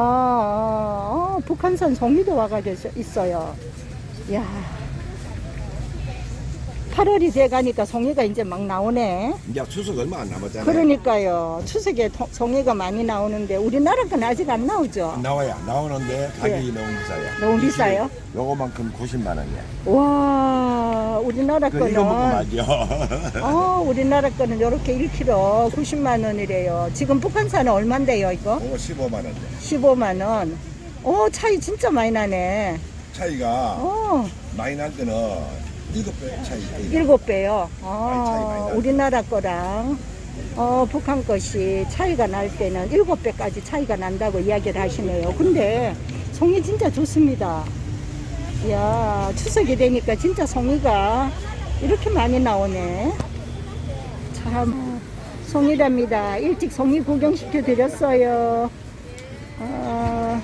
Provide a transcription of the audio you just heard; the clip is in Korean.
아, 아, 북한산 송이도 와가 있어요. 야 8월이 돼가니까 송이가 이제 막 나오네. 이제 추석 얼마 안 남았잖아요. 그러니까요. 추석에 통- 송이가 많이 나오는데 우리나라 건 아직 안 나오죠. 나와야 나오는데 가격이 예. 너무 비싸요. 너무 비싸요? 요거만큼 90만 원이야. 와, 우리나라 그 이거 먹고 거는 말죠. 어, 우리나라 거는 이렇게 1kg 90만 원이래요. 지금 북한산은 얼마인데요, 이거? 이거 15만 원. 15만 원. 어, 차이 진짜 많이 나네. 차이가 어, 많이 날 때는 일곱 배 차이. 일곱 배요. 많이 차이 많이 어, 나네. 우리나라 거랑 어, 북한 것이 차이가 날 때는 일곱 배까지 차이가 난다고 이야기를 하시네요. 근데 송이 진짜 좋습니다. 이야, 추석이 되니까 진짜 송이가 이렇게 많이 나오네. 참, 송이랍니다. 일찍 송이 구경시켜 드렸어요. 어,